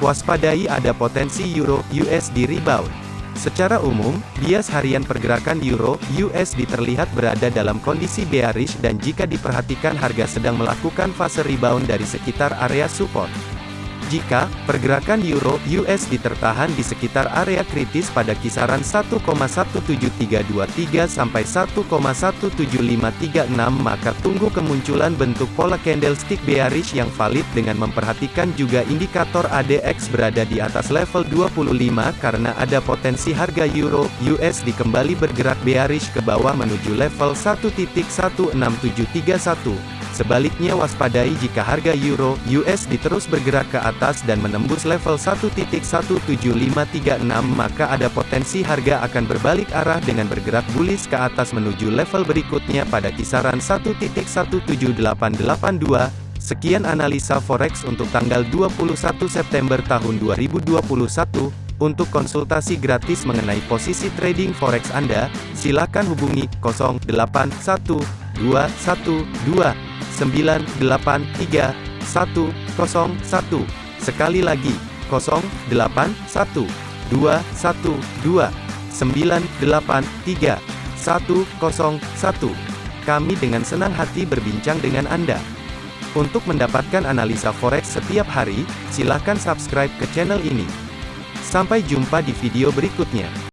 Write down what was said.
Waspadai ada potensi Euro USD rebound. Secara umum, bias harian pergerakan Euro USD terlihat berada dalam kondisi bearish dan jika diperhatikan harga sedang melakukan fase rebound dari sekitar area support. Jika pergerakan euro USD tertahan di sekitar area kritis pada kisaran 1,17323 sampai 1,17536 maka tunggu kemunculan bentuk pola candlestick bearish yang valid dengan memperhatikan juga indikator ADX berada di atas level 25 karena ada potensi harga euro USD kembali bergerak bearish ke bawah menuju level 1.16731. Sebaliknya waspadai jika harga euro USD terus bergerak ke atas dan menembus level 1.17536 maka ada potensi harga akan berbalik arah dengan bergerak bullish ke atas menuju level berikutnya pada kisaran 1.17882. Sekian analisa forex untuk tanggal 21 September tahun 2021. Untuk konsultasi gratis mengenai posisi trading forex Anda, silakan hubungi 081212 983 101. Sekali lagi, 081 212 983 101. Kami dengan senang hati berbincang dengan Anda. Untuk mendapatkan analisa forex setiap hari, silakan subscribe ke channel ini. Sampai jumpa di video berikutnya.